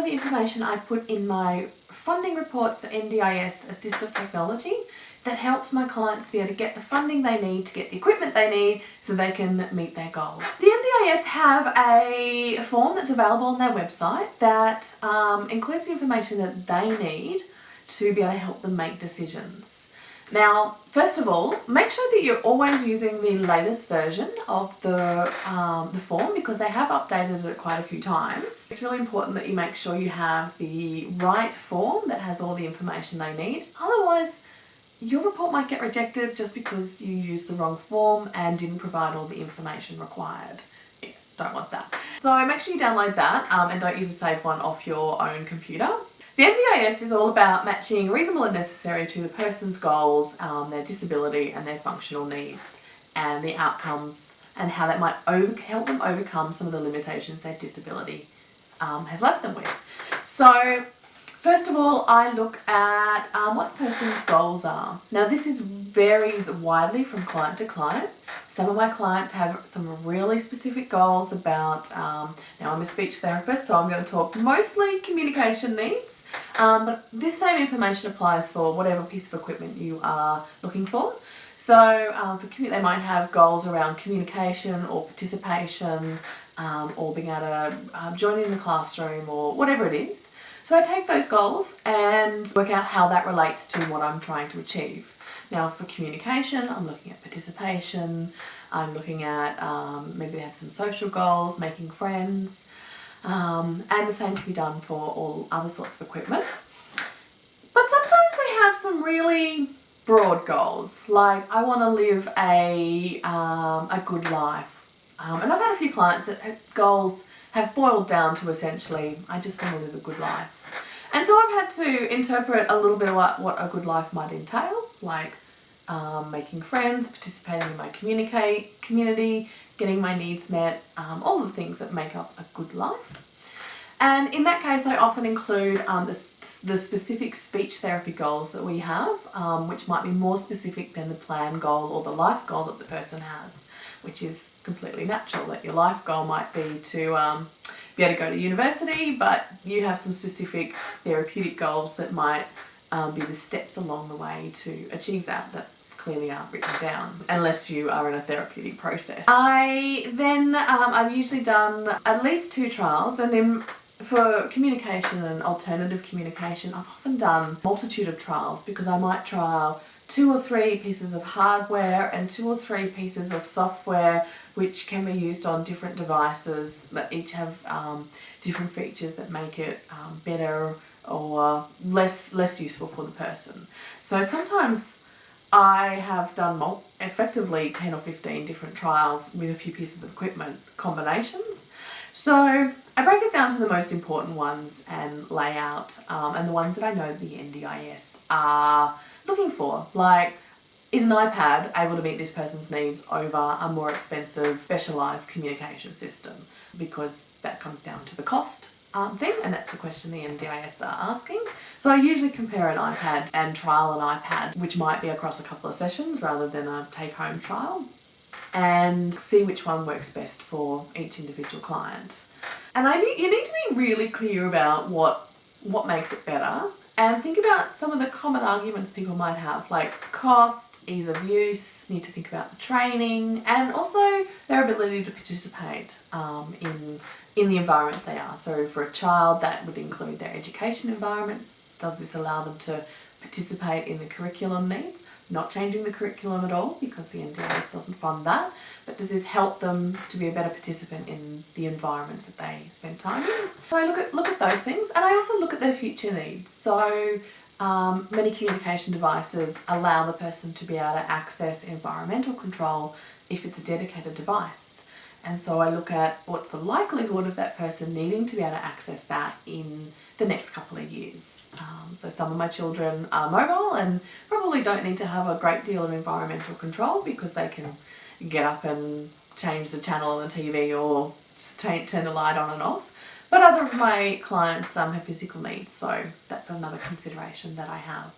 of the information I put in my funding reports for NDIS assistive technology that helps my clients be able to get the funding they need to get the equipment they need so they can meet their goals. The NDIS have a form that's available on their website that um, includes the information that they need to be able to help them make decisions. Now, first of all, make sure that you're always using the latest version of the, um, the form because they have updated it quite a few times. It's really important that you make sure you have the right form that has all the information they need. Otherwise, your report might get rejected just because you used the wrong form and didn't provide all the information required. Yeah, don't want that. So make sure you download that um, and don't use a saved one off your own computer. The NDIS is all about matching reasonable and necessary to the person's goals, um, their disability and their functional needs and the outcomes and how that might over help them overcome some of the limitations their disability um, has left them with. So first of all, I look at um, what the person's goals are. Now this is varies widely from client to client. Some of my clients have some really specific goals about, um, now I'm a speech therapist so I'm going to talk mostly communication needs um, but this same information applies for whatever piece of equipment you are looking for. So um, for they might have goals around communication or participation um, or being able to um, join in the classroom or whatever it is. So I take those goals and work out how that relates to what I'm trying to achieve. Now for communication, I'm looking at participation, I'm looking at um, maybe they have some social goals, making friends, um, and the same can be done for all other sorts of equipment. But sometimes they have some really broad goals, like I want to live a, um, a good life. Um, and I've had a few clients that goals have boiled down to essentially, I just want to live a good life. And so I've had to interpret a little bit of what, what a good life might entail, like um, making friends, participating in my communicate community, getting my needs met, um, all the things that make up a good life. And in that case, I often include um, the, the, specific speech therapy goals that we have, um, which might be more specific than the plan goal or the life goal that the person has, which is completely natural that your life goal might be to um, be able to go to university, but you have some specific therapeutic goals that might um, be the steps along the way to achieve that, that clearly aren't written down unless you are in a therapeutic process. I then, um, I've usually done at least two trials and then for communication and alternative communication, I've often done multitude of trials because I might trial two or three pieces of hardware and two or three pieces of software which can be used on different devices that each have um, different features that make it um, better or less less useful for the person. So sometimes I have done effectively 10 or 15 different trials with a few pieces of equipment combinations. So I break it down to the most important ones and layout um, and the ones that I know the NDIS are looking for. Like, is an iPad able to meet this person's needs over a more expensive specialised communication system? Because that comes down to the cost um, thing and that's the question the NDIS are asking. So I usually compare an iPad and trial an iPad which might be across a couple of sessions rather than a take-home trial and see which one works best for each individual client. And I think you need to be really clear about what what makes it better and think about some of the common arguments people might have like cost, ease of use, need to think about the training and also their ability to participate um, in in the environments they are. So for a child that would include their education environments. Does this allow them to participate in the curriculum needs? Not changing the curriculum at all because the NDIS doesn't fund that, but does this help them to be a better participant in the environments that they spend time in? So I look at, look at those things and I also look at their future needs. So um, many communication devices allow the person to be able to access environmental control if it's a dedicated device. And so I look at what's the likelihood of that person needing to be able to access that in the next couple of years. Um, so some of my children are mobile and probably don't need to have a great deal of environmental control because they can get up and change the channel on the TV or turn the light on and off. But other of my clients um, have physical needs, so that's another consideration that I have.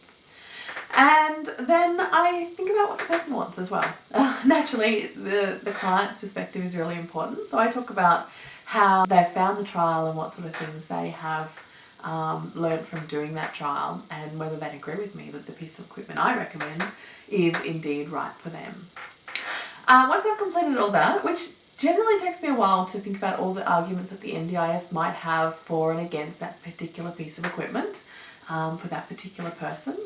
And then I think about what the person wants as well. Uh, naturally, the, the client's perspective is really important. So I talk about how they've found the trial and what sort of things they have um, learned from doing that trial and whether they agree with me that the piece of equipment I recommend is indeed right for them. Uh, once I've completed all that, which generally takes me a while to think about all the arguments that the NDIS might have for and against that particular piece of equipment um, for that particular person,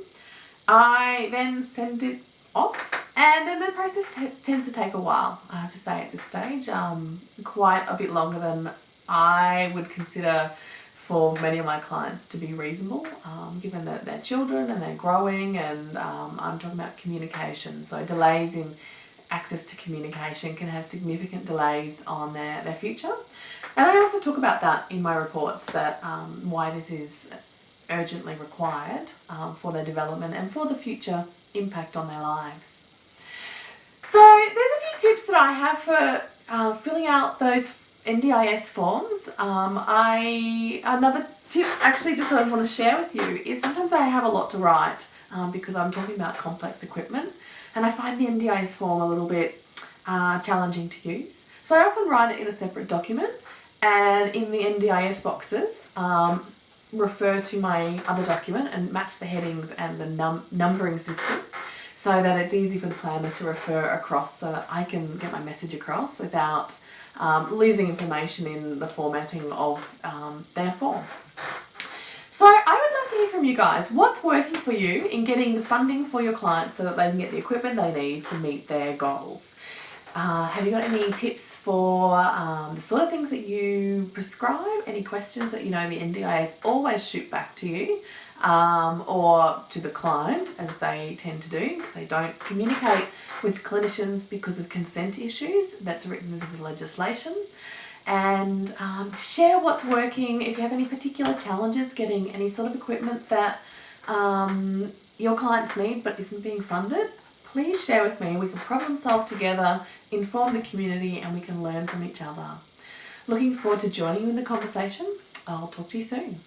I then send it off and then the process tends to take a while, I have to say at this stage, um, quite a bit longer than I would consider for many of my clients to be reasonable, um, given that they're children and they're growing and um, I'm talking about communication. So delays in access to communication can have significant delays on their, their future. And I also talk about that in my reports, that um, why this is urgently required um, for their development and for the future impact on their lives. So there's a few tips that I have for uh, filling out those NDIS forms. Um, I Another tip actually just that I want to share with you is sometimes I have a lot to write um, because I'm talking about complex equipment and I find the NDIS form a little bit uh, challenging to use. So I often write it in a separate document and in the NDIS boxes um, refer to my other document and match the headings and the num numbering system so that it's easy for the planner to refer across so that I can get my message across without um, losing information in the formatting of um, their form. So I to hear from you guys. What's working for you in getting the funding for your clients so that they can get the equipment they need to meet their goals? Uh, have you got any tips for um, the sort of things that you prescribe? Any questions that you know the NDIS always shoot back to you um, or to the client as they tend to do because they don't communicate with clinicians because of consent issues that's written into the legislation and um, share what's working if you have any particular challenges getting any sort of equipment that um, your clients need but isn't being funded please share with me. We can problem solve together, inform the community, and we can learn from each other. Looking forward to joining you in the conversation. I'll talk to you soon.